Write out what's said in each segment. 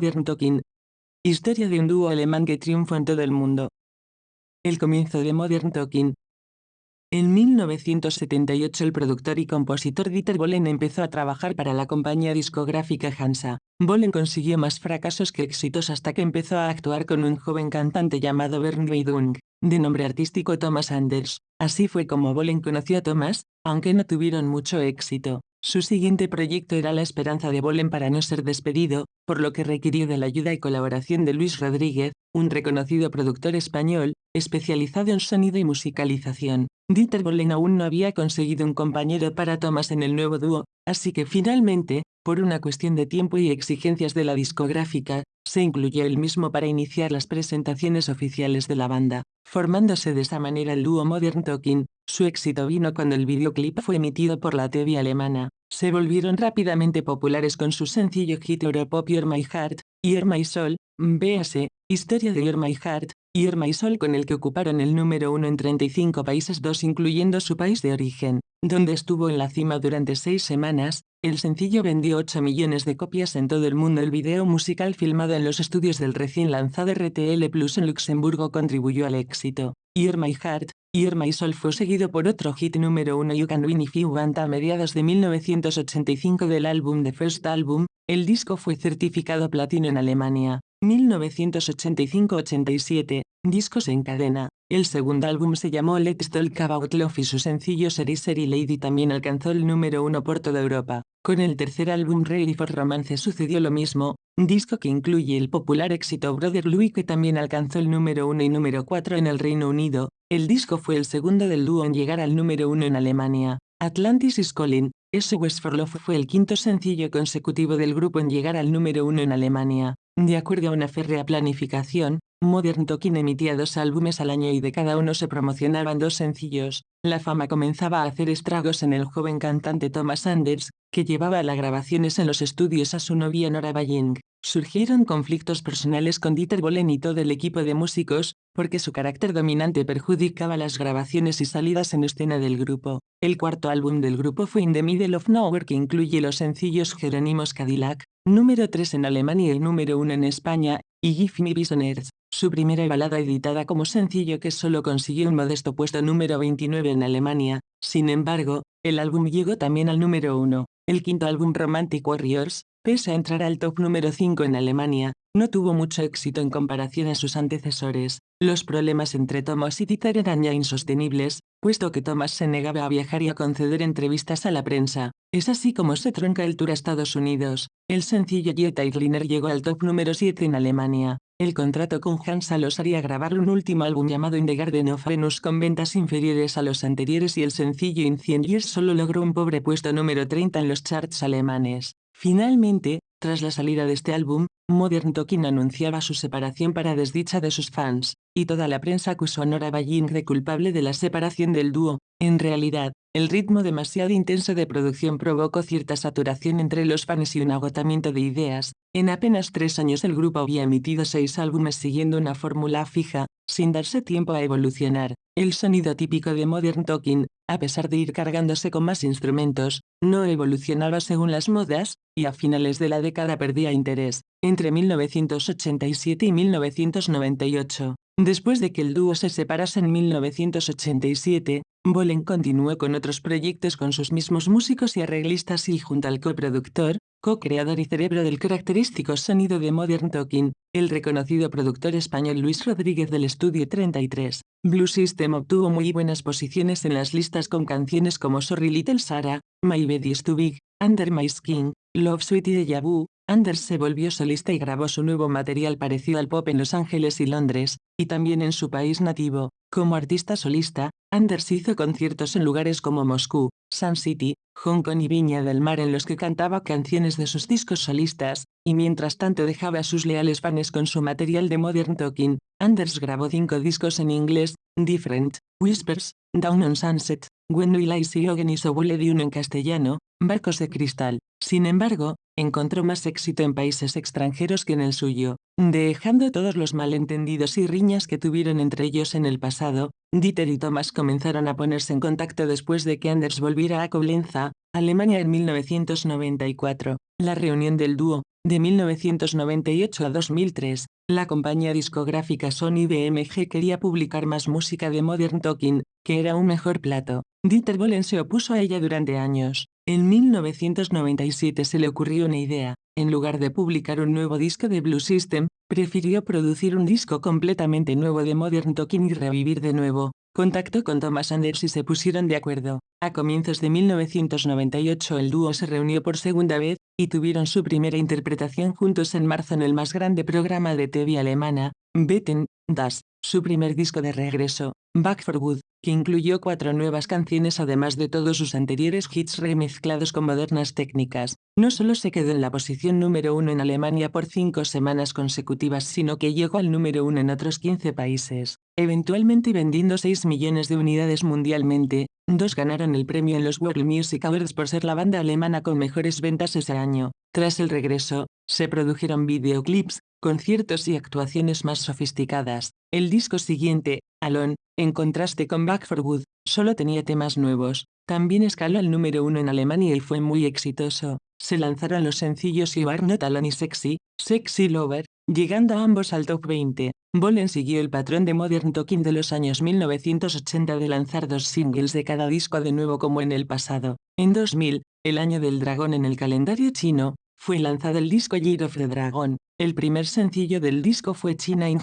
Modern Talking. Historia de un dúo alemán que triunfó en todo el mundo. El comienzo de Modern Talking. En 1978 el productor y compositor Dieter Bohlen empezó a trabajar para la compañía discográfica Hansa. Bohlen consiguió más fracasos que éxitos hasta que empezó a actuar con un joven cantante llamado Bernd Weidung, de nombre artístico Thomas Anders. Así fue como Bohlen conoció a Thomas, aunque no tuvieron mucho éxito. Su siguiente proyecto era la esperanza de Bolen para no ser despedido, por lo que requirió de la ayuda y colaboración de Luis Rodríguez, un reconocido productor español, especializado en sonido y musicalización. Dieter Bolen aún no había conseguido un compañero para Thomas en el nuevo dúo, así que finalmente, por una cuestión de tiempo y exigencias de la discográfica, se incluyó él mismo para iniciar las presentaciones oficiales de la banda, formándose de esa manera el dúo Modern Talking. Su éxito vino cuando el videoclip fue emitido por la TV alemana. Se volvieron rápidamente populares con su sencillo hit Europop You're My Heart, You're My Soul, véase, Historia de You're My Heart, You're My Soul con el que ocuparon el número uno en 35 países dos incluyendo su país de origen, donde estuvo en la cima durante seis semanas, el sencillo vendió 8 millones de copias en todo el mundo. El video musical filmado en los estudios del recién lanzado RTL Plus en Luxemburgo contribuyó al éxito. You're My Heart, You're My Soul fue seguido por otro hit número uno You Can Win If You Want a mediados de 1985 del álbum The First Album. El disco fue certificado platino en Alemania. 1985-87, discos en cadena. El segundo álbum se llamó Let's Talk About Love y su sencillo Seri Seri Lady también alcanzó el número uno por toda Europa. Con el tercer álbum Ready for Romance sucedió lo mismo, disco que incluye el popular éxito Brother Louie que también alcanzó el número uno y número cuatro en el Reino Unido. El disco fue el segundo del dúo en llegar al número uno en Alemania. Atlantis is Calling, West for Love fue el quinto sencillo consecutivo del grupo en llegar al número uno en Alemania. De acuerdo a una férrea planificación, Modern Talking emitía dos álbumes al año y de cada uno se promocionaban dos sencillos. La fama comenzaba a hacer estragos en el joven cantante Thomas Anders, que llevaba las grabaciones en los estudios a su novia Nora Baying. Surgieron conflictos personales con Dieter Bohlen y todo el equipo de músicos, porque su carácter dominante perjudicaba las grabaciones y salidas en escena del grupo. El cuarto álbum del grupo fue In the Middle of Nowhere que incluye los sencillos Jerónimos Cadillac, número 3 en Alemania y número 1 en España, y Give Me Visioners, su primera balada editada como sencillo que solo consiguió un modesto puesto número 29 en Alemania. Sin embargo, el álbum llegó también al número 1. El quinto álbum Romantic Warriors, Pese a entrar al top número 5 en Alemania, no tuvo mucho éxito en comparación a sus antecesores. Los problemas entre Thomas y Dieter eran ya insostenibles, puesto que Thomas se negaba a viajar y a conceder entrevistas a la prensa. Es así como se tronca el tour a Estados Unidos. El sencillo Jetta Liner llegó al top número 7 en Alemania. El contrato con Hansa los haría grabar un último álbum llamado In the Garden of Venus con ventas inferiores a los anteriores y el sencillo In 100 Years solo logró un pobre puesto número 30 en los charts alemanes. Finalmente, tras la salida de este álbum, Modern Talking anunciaba su separación para desdicha de sus fans, y toda la prensa acusó a Nora Baying de culpable de la separación del dúo. En realidad, el ritmo demasiado intenso de producción provocó cierta saturación entre los fans y un agotamiento de ideas. En apenas tres años el grupo había emitido seis álbumes siguiendo una fórmula fija, sin darse tiempo a evolucionar. El sonido típico de Modern Talking, a pesar de ir cargándose con más instrumentos, no evolucionaba según las modas, y a finales de la década perdía interés, entre 1987 y 1998. Después de que el dúo se separase en 1987, Bolen continuó con otros proyectos con sus mismos músicos y arreglistas y junto al coproductor, co-creador y cerebro del característico sonido de Modern Talking, el reconocido productor español Luis Rodríguez del Estudio 33. Blue System obtuvo muy buenas posiciones en las listas con canciones como Sorry Little Sarah, My Bed is Too Big, Under My Skin, Love Sweet y Deja Vu. Anders se volvió solista y grabó su nuevo material parecido al pop en Los Ángeles y Londres, y también en su país nativo. Como artista solista, Anders hizo conciertos en lugares como Moscú, Sun City, Hong Kong y Viña del Mar en los que cantaba canciones de sus discos solistas, y mientras tanto dejaba a sus leales fans con su material de Modern Talking, Anders grabó cinco discos en inglés, Different, Whispers, Down on Sunset, When Will I See Again y Sobule y uno en castellano, Barcos de Cristal. Sin embargo, encontró más éxito en países extranjeros que en el suyo. Dejando todos los malentendidos y riñas que tuvieron entre ellos en el pasado, Dieter y Thomas comenzaron a ponerse en contacto después de que Anders volviera a Coblenza, Alemania en 1994. La reunión del dúo, De 1998 a 2003, la compañía discográfica Sony BMG quería publicar más música de Modern Talking, que era un mejor plato. Dieter Bohlen se opuso a ella durante años. En 1997 se le ocurrió una idea. En lugar de publicar un nuevo disco de Blue System, prefirió producir un disco completamente nuevo de Modern Talking y revivir de nuevo. Contactó con Thomas Anders y se pusieron de acuerdo. A comienzos de 1998 el dúo se reunió por segunda vez, y tuvieron su primera interpretación juntos en marzo en el más grande programa de TV alemana, Betten, Das, su primer disco de regreso, Back for Good, que incluyó cuatro nuevas canciones además de todos sus anteriores hits remezclados con modernas técnicas. No solo se quedó en la posición número uno en Alemania por cinco semanas consecutivas sino que llegó al número uno en otros 15 países, eventualmente vendiendo 6 millones de unidades mundialmente, dos ganaron el premio en los World Music Awards por ser la banda alemana con mejores ventas ese año. Tras el regreso, se produjeron videoclips, conciertos y actuaciones más sofisticadas. El disco siguiente, Alone, en contraste con Back for Good, solo tenía temas nuevos. También escaló al número uno en Alemania y fue muy exitoso. Se lanzaron los sencillos You Are Not Alone y Sexy, Sexy Lover, llegando a ambos al top 20. Bolen siguió el patrón de Modern Talking de los años 1980 de lanzar dos singles de cada disco de nuevo como en el pasado. En 2000, el año del dragón en el calendario chino, fue lanzado el disco Year of the Dragon. El primer sencillo del disco fue China in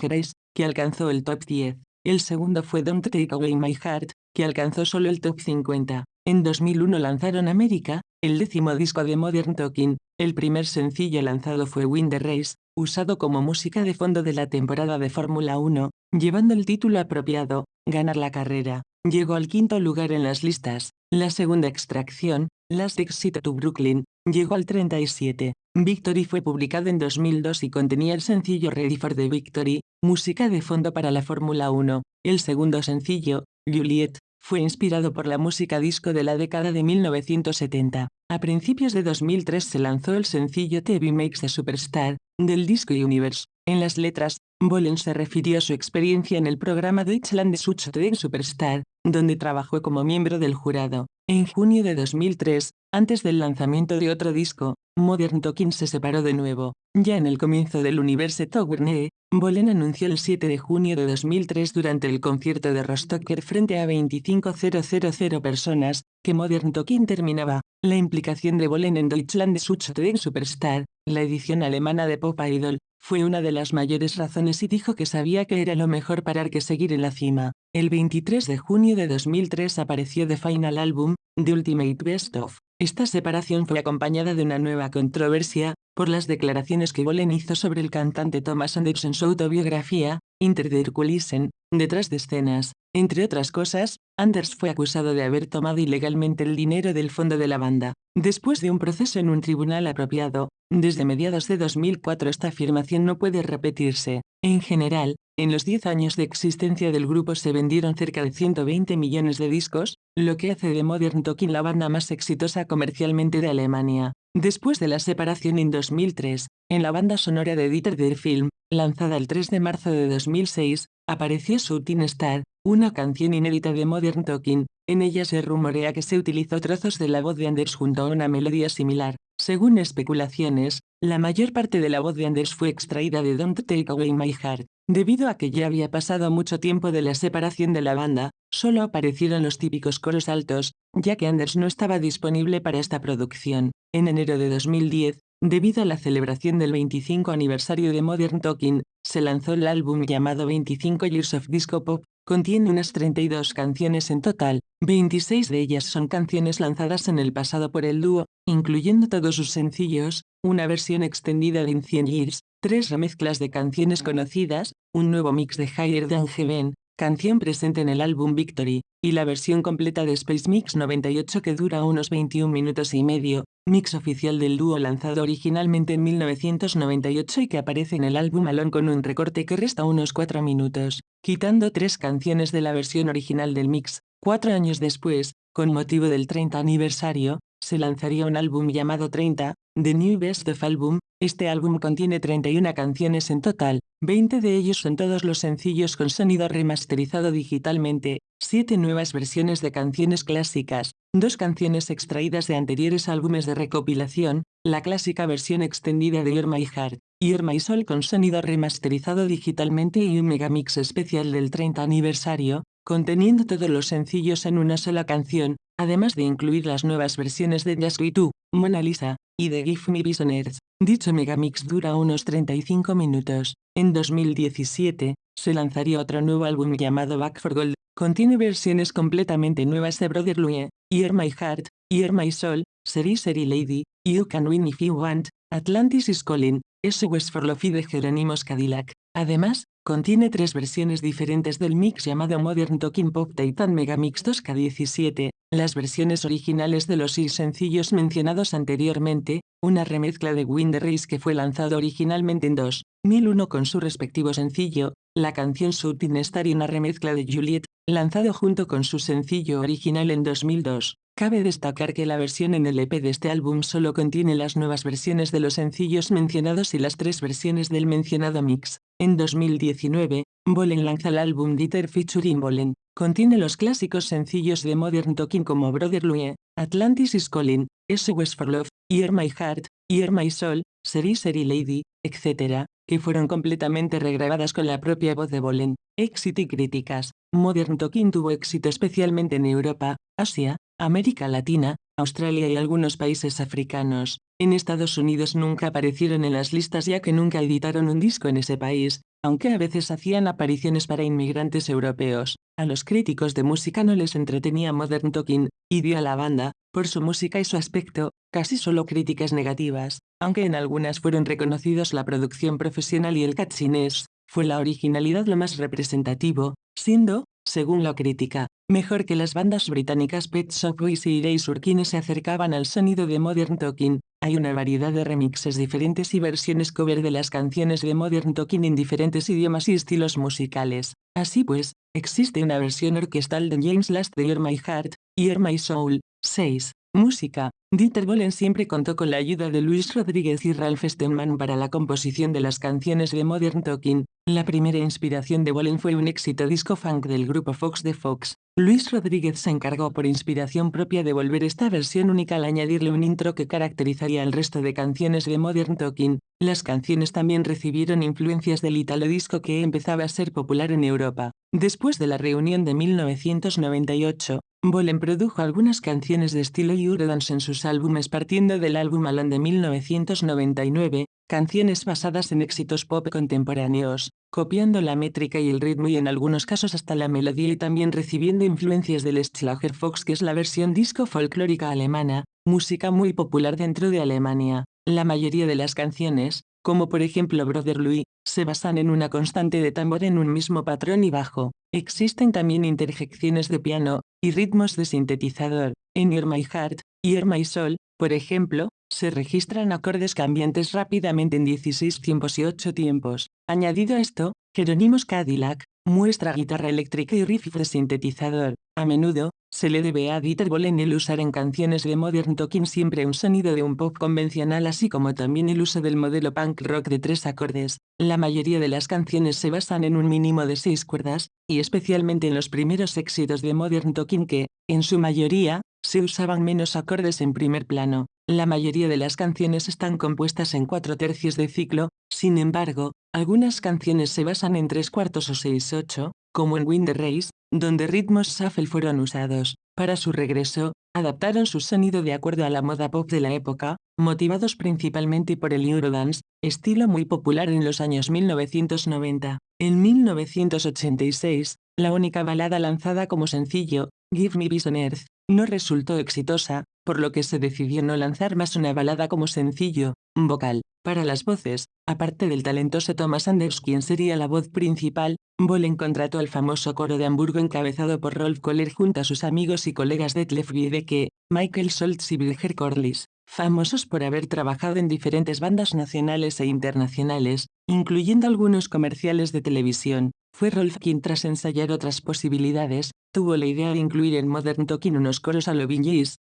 que alcanzó el top 10. El segundo fue Don't Take Away My Heart, que alcanzó solo el top 50. En 2001 lanzaron América, el décimo disco de Modern Talking. El primer sencillo lanzado fue Win the Race, usado como música de fondo de la temporada de Fórmula 1, llevando el título apropiado, Ganar la carrera. Llegó al quinto lugar en las listas. La segunda extracción, Last Exit to Brooklyn, llegó al 37. Victory fue publicado en 2002 y contenía el sencillo Ready for the Victory, música de fondo para la Fórmula 1. El segundo sencillo, Juliet, fue inspirado por la música disco de la década de 1970. A principios de 2003 se lanzó el sencillo TV Makes a Superstar, del disco Universe. En las letras, Bolen se refirió a su experiencia en el programa Deutschland Such Superstar, donde trabajó como miembro del jurado. En junio de 2003, antes del lanzamiento de otro disco, Modern Talking se separó de nuevo. Ya en el comienzo del Universe Tournée, Bolen anunció el 7 de junio de 2003 durante el concierto de Rostocker frente a 25.000 personas, que Modern Talking terminaba. La implicación de Bolen en Deutschland Such Superstar, la edición alemana de Pop Idol, fue una de las mayores razones y dijo que sabía que era lo mejor parar que seguir en la cima. El 23 de junio de 2003 apareció The Final Album, The Ultimate Best Of. Esta separación fue acompañada de una nueva controversia, por las declaraciones que Bolen hizo sobre el cantante Thomas Anders en su autobiografía, Inter the detrás de escenas. Entre otras cosas, Anders fue acusado de haber tomado ilegalmente el dinero del fondo de la banda. Después de un proceso en un tribunal apropiado, desde mediados de 2004 esta afirmación no puede repetirse. En general, en los 10 años de existencia del grupo se vendieron cerca de 120 millones de discos, lo que hace de Modern Talking la banda más exitosa comercialmente de Alemania. Después de la separación en 2003, en la banda sonora de Dieter der Film, lanzada el 3 de marzo de 2006, apareció Shooting Star, una canción inédita de Modern Talking. En ella se rumorea que se utilizó trozos de la voz de Anders junto a una melodía similar. Según especulaciones, la mayor parte de la voz de Anders fue extraída de Don't Take Away My Heart. Debido a que ya había pasado mucho tiempo de la separación de la banda, solo aparecieron los típicos coros altos, ya que Anders no estaba disponible para esta producción. En enero de 2010, debido a la celebración del 25 aniversario de Modern Talking, se lanzó el álbum llamado 25 Years of Disco Pop, contiene unas 32 canciones en total, 26 de ellas son canciones lanzadas en el pasado por el dúo, incluyendo todos sus sencillos, una versión extendida de In 100 Years, tres remezclas de canciones conocidas, un nuevo mix de Higher Than Heaven, canción presente en el álbum Victory, y la versión completa de Space Mix 98 que dura unos 21 minutos y medio, mix oficial del dúo lanzado originalmente en 1998 y que aparece en el álbum Alone con un recorte que resta unos 4 minutos, quitando tres canciones de la versión original del mix. Cuatro años después, con motivo del 30 aniversario, se lanzaría un álbum llamado 30, The New Best of Album, Este álbum contiene 31 canciones en total, 20 de ellos son todos los sencillos con sonido remasterizado digitalmente, 7 nuevas versiones de canciones clásicas, dos canciones extraídas de anteriores álbumes de recopilación, la clásica versión extendida de You're My Heart, You're My Soul con sonido remasterizado digitalmente y un megamix especial del 30 aniversario, conteniendo todos los sencillos en una sola canción, además de incluir las nuevas versiones de Just We Mona Lisa, y de Give Me Visionaries. Dicho megamix dura unos 35 minutos. En 2017, se lanzaría otro nuevo álbum llamado Back for Gold. Contiene versiones completamente nuevas de Brother Louie, You're My Heart, You're My Soul, Seri Seri Lady, You Can Win If You Want, Atlantis is Calling, SOS for Love de Jerónimos Cadillac. Además, Contiene tres versiones diferentes del mix llamado Modern Talking Pop Titan Megamix 2K17, las versiones originales de los seis sencillos mencionados anteriormente, una remezcla de Wind Race que fue lanzado originalmente en 2001 con su respectivo sencillo, la canción Shooting Star y una remezcla de Juliet, lanzado junto con su sencillo original en 2002. Cabe destacar que la versión en el EP de este álbum solo contiene las nuevas versiones de los sencillos mencionados y las tres versiones del mencionado mix. En 2019, Bolen lanza el álbum Dieter featuring Bolen. Contiene los clásicos sencillos de Modern Talking como Brother Louie, Atlantis is Calling, SOS for Love, You're My Heart, You're My Soul, Seri Seri Lady, etc., que fueron completamente regrabadas con la propia voz de Bolen. Éxito y críticas. Modern Talking tuvo éxito especialmente en Europa, Asia, América Latina, Australia y algunos países africanos. En Estados Unidos nunca aparecieron en las listas ya que nunca editaron un disco en ese país, aunque a veces hacían apariciones para inmigrantes europeos. A los críticos de música no les entretenía Modern Talking, y dio a la banda, por su música y su aspecto, casi solo críticas negativas, aunque en algunas fueron reconocidos la producción profesional y el catchiness, fue la originalidad lo más representativo, siendo, según la crítica, mejor que las bandas británicas Pet Shop Boys y Erasure quienes se acercaban al sonido de Modern Talking. Hay una variedad de remixes diferentes y versiones cover de las canciones de Modern Talking en diferentes idiomas y estilos musicales. Así pues, existe una versión orquestal de James Last de You're My Heart, You're My Soul, 6. Música. Dieter Bohlen siempre contó con la ayuda de Luis Rodríguez y Ralph Steadman para la composición de las canciones de Modern Talking. La primera inspiración de Bohlen fue un éxito disco funk del grupo Fox de Fox. Luis Rodríguez se encargó por inspiración propia de volver esta versión única al añadirle un intro que caracterizaría el resto de canciones de Modern Talking. Las canciones también recibieron influencias del italo disco que empezaba a ser popular en Europa. Después de la reunión de 1998, Bolen produjo algunas canciones de estilo Eurodance en sus álbumes partiendo del álbum Alan de 1999, canciones basadas en éxitos pop contemporáneos, copiando la métrica y el ritmo y en algunos casos hasta la melodía y también recibiendo influencias del Schlagerfox que es la versión disco folclórica alemana, música muy popular dentro de Alemania. La mayoría de las canciones, como por ejemplo Brother Louis, se basan en una constante de tambor en un mismo patrón y bajo. Existen también interjecciones de piano y ritmos de sintetizador. En You're My Heart, You're My Soul, por ejemplo, se registran acordes cambiantes rápidamente en 16 tiempos y 8 tiempos. Añadido a esto, Jerónimos Cadillac, muestra guitarra eléctrica y riff de sintetizador. A menudo, se le debe a Dieter Bohlen el usar en canciones de Modern Talking siempre un sonido de un pop convencional así como también el uso del modelo punk rock de tres acordes. La mayoría de las canciones se basan en un mínimo de seis cuerdas, y especialmente en los primeros éxitos de Modern Talking que, en su mayoría, se usaban menos acordes en primer plano. La mayoría de las canciones están compuestas en cuatro tercios de ciclo, sin embargo, algunas canciones se basan en tres cuartos o seis ocho, como en Wind Race, donde ritmos shuffle fueron usados. Para su regreso, adaptaron su sonido de acuerdo a la moda pop de la época, motivados principalmente por el Eurodance, estilo muy popular en los años 1990. En 1986, la única balada lanzada como sencillo, Give Me Peace on Earth, no resultó exitosa, por lo que se decidió no lanzar más una balada como sencillo, vocal. Para las voces, aparte del talentoso Thomas Anders quien sería la voz principal, Bolen contrató al famoso coro de Hamburgo encabezado por Rolf Kohler junto a sus amigos y colegas Detlef Wiedeke, Michael Schultz y Wilger Corliss. famosos por haber trabajado en diferentes bandas nacionales e internacionales, incluyendo algunos comerciales de televisión. Fue Rolf quien tras ensayar otras posibilidades, tuvo la idea de incluir en Modern Talking unos coros a lo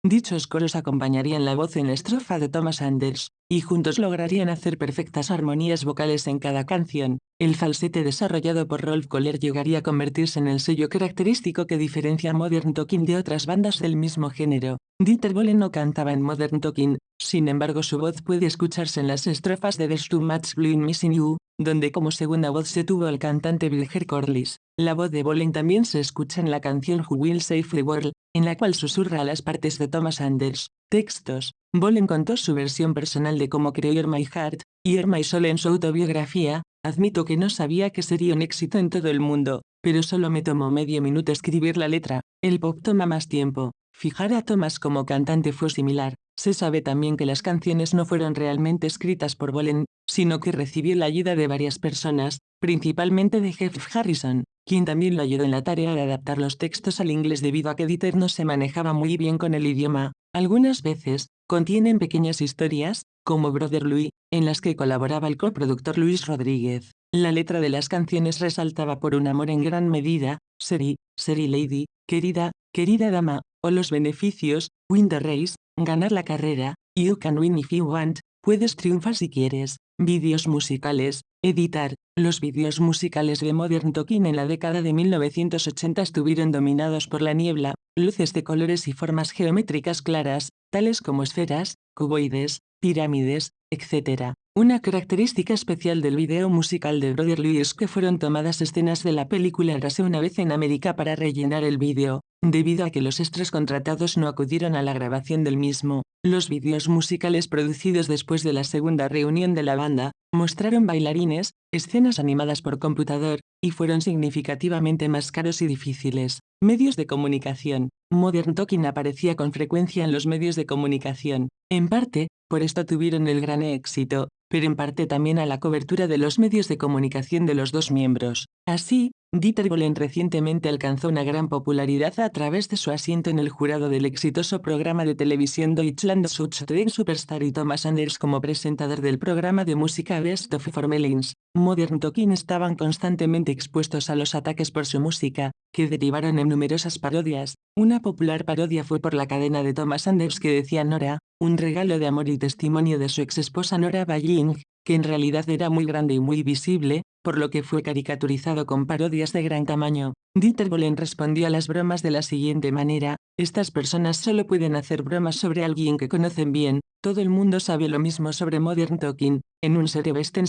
Dichos coros acompañarían la voz en estrofa de Thomas Anders, y juntos lograrían hacer perfectas armonías vocales en cada canción. El falsete desarrollado por Rolf Kohler llegaría a convertirse en el sello característico que diferencia Modern Talking de otras bandas del mismo género. Dieter Bohlen no cantaba en Modern Talking, sin embargo su voz puede escucharse en las estrofas de There's Too Much Blue in Missing You, donde como segunda voz se tuvo al cantante Wilher Corliss. La voz de Bolen también se escucha en la canción Who Will Save the World, en la cual susurra las partes de Thomas Anders. Textos. Bolen contó su versión personal de cómo creó Hear My Heart, y Hear My Soul en su autobiografía, admito que no sabía que sería un éxito en todo el mundo, pero solo me tomó medio minuto escribir la letra, el pop toma más tiempo. Fijar a Thomas como cantante fue similar, se sabe también que las canciones no fueron realmente escritas por Bolen, sino que recibió la ayuda de varias personas, principalmente de Jeff Harrison, quien también lo ayudó en la tarea de adaptar los textos al inglés debido a que Dieter no se manejaba muy bien con el idioma. Algunas veces, contienen pequeñas historias, como Brother Louis, en las que colaboraba el coproductor Luis Rodríguez. La letra de las canciones resaltaba por un amor en gran medida, Seri, Seri Lady, querida, querida dama, o los beneficios, win race, ganar la carrera, you can win if you want, puedes triunfar si quieres, vídeos musicales, editar, los vídeos musicales de Modern Talking en la década de 1980 estuvieron dominados por la niebla, luces de colores y formas geométricas claras, tales como esferas, cuboides, pirámides, etc. Una característica especial del video musical de Brother es que fueron tomadas escenas de la película Rase una vez en América para rellenar el vídeo, debido a que los extras contratados no acudieron a la grabación del mismo. Los vídeos musicales producidos después de la segunda reunión de la banda, mostraron bailarines, escenas animadas por computador, y fueron significativamente más caros y difíciles. Medios de comunicación. Modern Talking aparecía con frecuencia en los medios de comunicación. En parte, por esto tuvieron el gran éxito, pero en parte también a la cobertura de los medios de comunicación de los dos miembros. Así, Dieter Bohlen recientemente alcanzó una gran popularidad a través de su asiento en el jurado del exitoso programa de televisión Deutschland such den Superstar y Thomas Anders como presentador del programa de música Best of Formelins. Modern Talking estaban constantemente expuestos a los ataques por su música, que derivaron en numerosas parodias. Una popular parodia fue por la cadena de Thomas Anders que decía Nora, un regalo de amor y testimonio de su exesposa Nora Balling, que en realidad era muy grande y muy visible, por lo que fue caricaturizado con parodias de gran tamaño. Dieter Bohlen respondió a las bromas de la siguiente manera, estas personas solo pueden hacer bromas sobre alguien que conocen bien, todo el mundo sabe lo mismo sobre Modern Talking, en un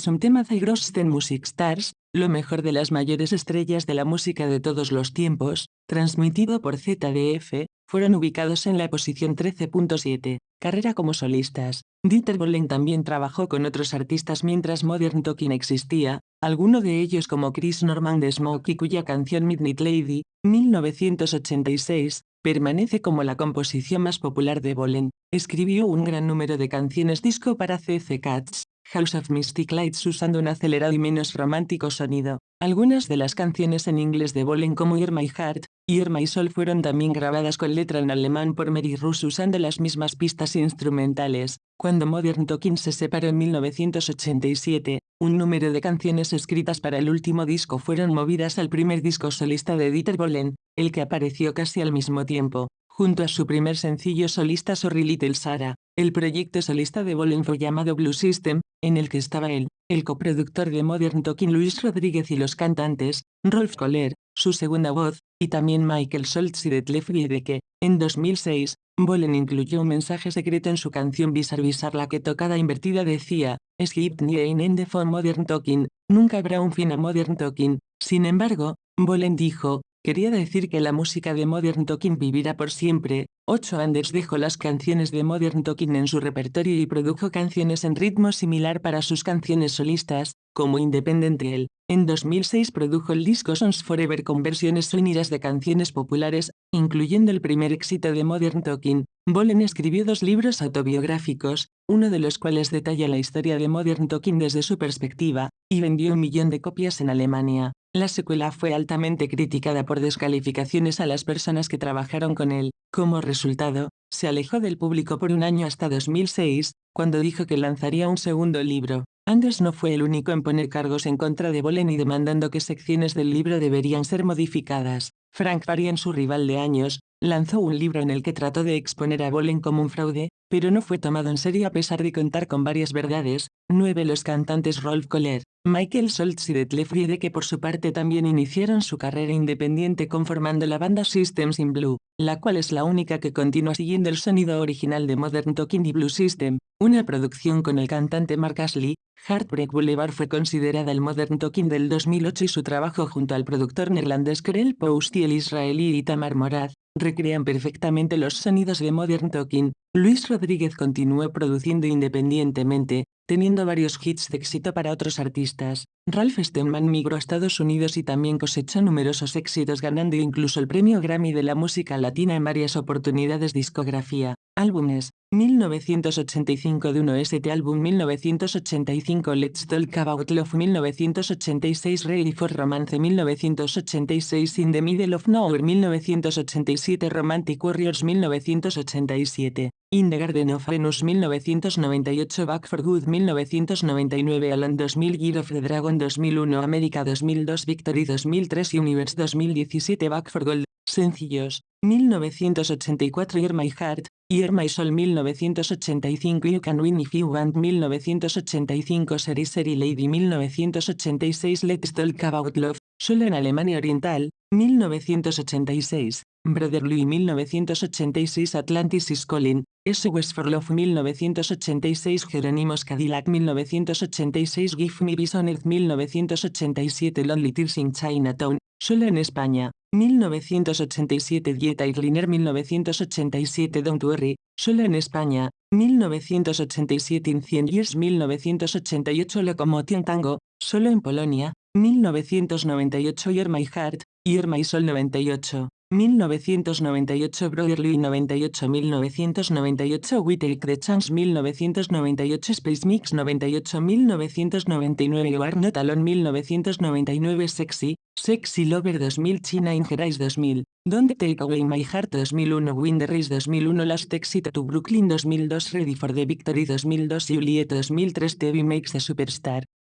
un tema de Grosten Music Stars, lo mejor de las mayores estrellas de la música de todos los tiempos, transmitido por ZDF, fueron ubicados en la posición 13.7, carrera como solistas. Dieter Bohlen también trabajó con otros artistas mientras Modern Talking existía, alguno de ellos como Chris Norman de Smokey cuya canción Midnight Lady, 1986, permanece como la composición más popular de Bohlen. Escribió un gran número de canciones disco para CC Cats, House of Mystic Lights usando un acelerado y menos romántico sonido. Algunas de las canciones en inglés de Bolen como Hear My Heart y Hear My Soul fueron también grabadas con letra en alemán por Mary Russ usando las mismas pistas instrumentales. Cuando Modern Talking se separó en 1987, un número de canciones escritas para el último disco fueron movidas al primer disco solista de Dieter Bohlen, el que apareció casi al mismo tiempo. Junto a su primer sencillo solista Sorry Little Sarah, el proyecto solista de Bolen fue llamado Blue System, en el que estaba él, el coproductor de Modern Talking Luis Rodríguez y los cantantes, Rolf Kohler, su segunda voz, y también Michael Schultz y Detlef que, En 2006, Bolen incluyó un mensaje secreto en su canción Bizarre Bizarre la que tocada invertida decía, Skip ein Ende von Modern Talking, nunca habrá un fin a Modern Talking. Sin embargo, Bolen dijo, Quería decir que la música de Modern Talking vivirá por siempre. Ocho Anders dejó las canciones de Modern Talking en su repertorio y produjo canciones en ritmo similar para sus canciones solistas, como Independent Girl. En 2006 produjo el disco Songs Forever con versiones sonidas de canciones populares, incluyendo el primer éxito de Modern Talking. Bolen escribió dos libros autobiográficos, uno de los cuales detalla la historia de Modern Talking desde su perspectiva, y vendió un millón de copias en Alemania. La secuela fue altamente criticada por descalificaciones a las personas que trabajaron con él. Como resultado, se alejó del público por un año hasta 2006, cuando dijo que lanzaría un segundo libro. Anders no fue el único en poner cargos en contra de Bolen y demandando que secciones del libro deberían ser modificadas. Frank Farian, su rival de años, lanzó un libro en el que trató de exponer a Bolen como un fraude, pero no fue tomado en serio a pesar de contar con varias verdades. 9. Los cantantes Rolf Kohler, Michael Schultz y Detlef que por su parte también iniciaron su carrera independiente conformando la banda Systems in Blue, la cual es la única que continúa siguiendo el sonido original de Modern Talking y Blue System, una producción con el cantante Mark Ashley, Heartbreak Boulevard fue considerada el Modern Talking del 2008 y su trabajo junto al productor neerlandés Krell Post y el israelí Itamar Morad, recrean perfectamente los sonidos de Modern Talking. Luis Rodríguez continuó produciendo independientemente, teniendo varios hits de éxito para otros artistas. Ralph Steadman migró a Estados Unidos y también cosechó numerosos éxitos ganando incluso el premio Grammy de la música latina en varias oportunidades discografía. Álbumes 1985 de 1ST álbum 1985 Let's Talk About Love 1986 Ready for Romance 1986 In the Middle of Nowhere 1987 Romantic Warriors 1987 In the Garden of Venus 1998 Back for Good 1999 Alan 2000 Year of the Dragon 2001 América 2002 Victory 2003 Universe 2017 Back for Gold. Sencillos. 1984 Hear My Heart. Hear My Soul 1985 You Can Win If You Want. 1985 Seri Seri Lady. 1986 Let's Talk About Love. Solo en Alemania Oriental. 1986 Brotherly. 1986 Atlantis is Calling SOS for Love 1986 Jerónimos Cadillac 1986 Give Me Vision Earth 1987 Lonely Tears in Chinatown Solo en España 1987 Dieta Irliner 1987 Don't Worry, solo en España, 1987 In 100 Years 1988 Locomotion Tango, solo en Polonia, 1998 Year My Heart, Year My Soul 98. 1998 Brotherly 98 1998 We Take the Chance 1998 Space Mix 98 1999 You Are Not Alone 1999 Sexy, Sexy Lover 2000 China in 2000 Don't Take Away My Heart 2001 Win the Race 2001 Last Exit to Brooklyn 2002 Ready for the Victory 2002 Juliet 2003 TV Makes the Superstar